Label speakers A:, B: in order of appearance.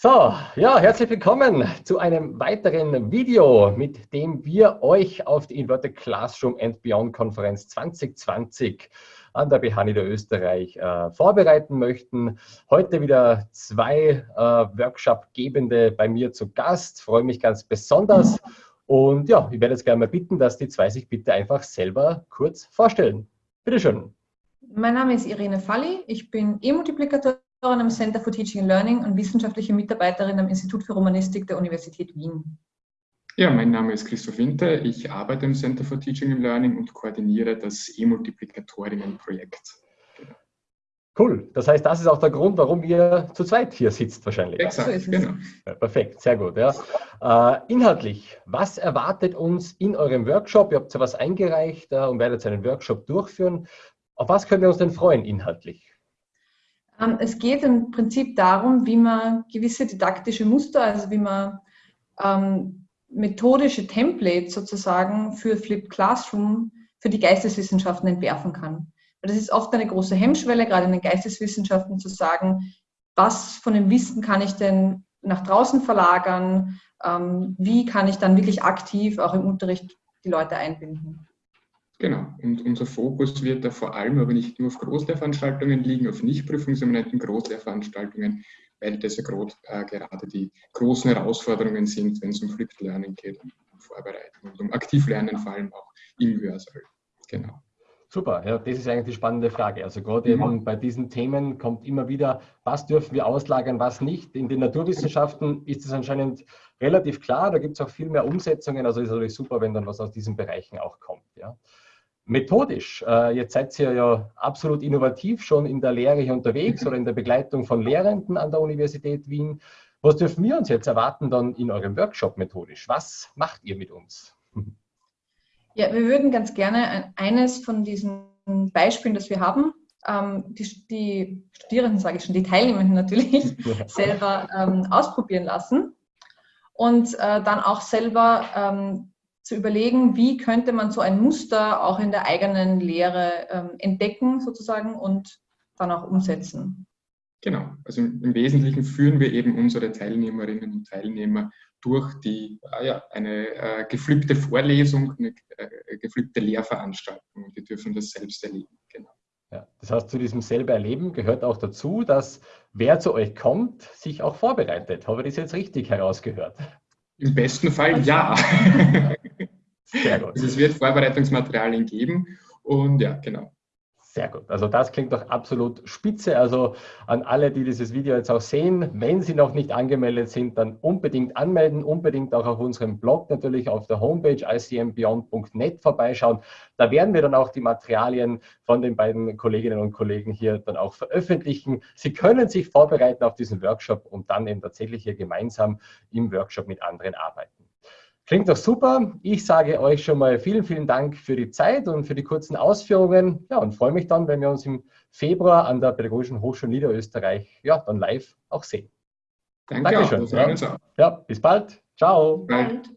A: So, ja, herzlich willkommen zu einem weiteren Video, mit dem wir euch auf die Inverted Classroom and Beyond Konferenz 2020 an der BH Niederösterreich äh, vorbereiten möchten. Heute wieder zwei äh, Workshop-Gebende bei mir zu Gast. Freue mich ganz besonders. Und ja, ich werde jetzt gerne mal bitten, dass die zwei sich bitte einfach selber kurz vorstellen. Bitte schön.
B: Mein Name ist Irene Falli. Ich bin E-Multiplikatorin am Center for Teaching and Learning und wissenschaftliche Mitarbeiterin am Institut für Romanistik der Universität Wien.
C: Ja, mein Name ist Christoph Winter. Ich arbeite im Center for Teaching and Learning und koordiniere das E-Multiplikatorinnen-Projekt.
A: Cool. Das heißt, das ist auch der Grund, warum ihr zu zweit hier sitzt wahrscheinlich.
C: Exakt, so genau.
A: Ja, perfekt, sehr gut. Ja. Äh, inhaltlich, was erwartet uns in eurem Workshop? Ihr habt ja was eingereicht äh, und werdet einen Workshop durchführen. Auf was können wir uns denn freuen inhaltlich?
B: Ähm, es geht im Prinzip darum, wie man gewisse didaktische Muster, also wie man ähm, methodische Templates sozusagen für Flipped Classroom für die Geisteswissenschaften entwerfen kann. Weil das ist oft eine große Hemmschwelle, gerade in den Geisteswissenschaften, zu sagen, was von dem Wissen kann ich denn nach draußen verlagern, ähm, wie kann ich dann wirklich aktiv auch im Unterricht die Leute einbinden.
C: Genau, und unser Fokus wird da vor allem aber nicht nur auf Großlehrveranstaltungen liegen, auf nicht prüfungseminenten Großlehrveranstaltungen, weil das ja grad, äh, gerade die großen Herausforderungen sind, wenn es um Flipped Learning geht, um Vorbereitung und um Aktivlernen vor allem auch im Hörsaal.
A: Genau. Super, ja, das ist eigentlich die spannende Frage. Also gerade ja. eben bei diesen Themen kommt immer wieder, was dürfen wir auslagern, was nicht. In den Naturwissenschaften ist es anscheinend relativ klar, da gibt es auch viel mehr Umsetzungen, also ist natürlich super, wenn dann was aus diesen Bereichen auch kommt. Ja. Methodisch, äh, jetzt seid ihr ja absolut innovativ schon in der Lehre hier unterwegs oder in der Begleitung von Lehrenden an der Universität Wien. Was dürfen wir uns jetzt erwarten dann in eurem Workshop methodisch? Was macht ihr mit uns?
B: Ja, wir würden ganz gerne eines von diesen Beispielen, das wir haben, ähm, die, die, Studierenden, sage ich schon, die Teilnehmenden natürlich, selber ähm, ausprobieren lassen und äh, dann auch selber ähm, zu überlegen, wie könnte man so ein Muster auch in der eigenen Lehre ähm, entdecken sozusagen und dann auch umsetzen.
C: Genau, also im Wesentlichen führen wir eben unsere Teilnehmerinnen und Teilnehmer durch die, ah ja, eine äh, geflippte Vorlesung, eine äh, geflippte Lehrveranstaltung und die dürfen das selbst erleben. Genau.
A: Ja, das heißt, zu diesem selber Erleben gehört auch dazu, dass wer zu euch kommt, sich auch vorbereitet. Habe ich das jetzt richtig herausgehört?
C: Im besten Fall ja. Sehr gut. Also es wird Vorbereitungsmaterialien geben und ja, genau.
A: Sehr gut. Also das klingt doch absolut spitze. Also an alle, die dieses Video jetzt auch sehen, wenn Sie noch nicht angemeldet sind, dann unbedingt anmelden, unbedingt auch auf unserem Blog natürlich auf der Homepage icmbeyond.net vorbeischauen. Da werden wir dann auch die Materialien von den beiden Kolleginnen und Kollegen hier dann auch veröffentlichen. Sie können sich vorbereiten auf diesen Workshop und dann eben tatsächlich hier gemeinsam im Workshop mit anderen arbeiten. Klingt doch super. Ich sage euch schon mal vielen, vielen Dank für die Zeit und für die kurzen Ausführungen. Ja, und freue mich dann, wenn wir uns im Februar an der Pädagogischen Hochschule Niederösterreich ja, dann live auch sehen.
C: Danke
A: Dankeschön. Auch, ja. ja, bis bald. Ciao. Bald.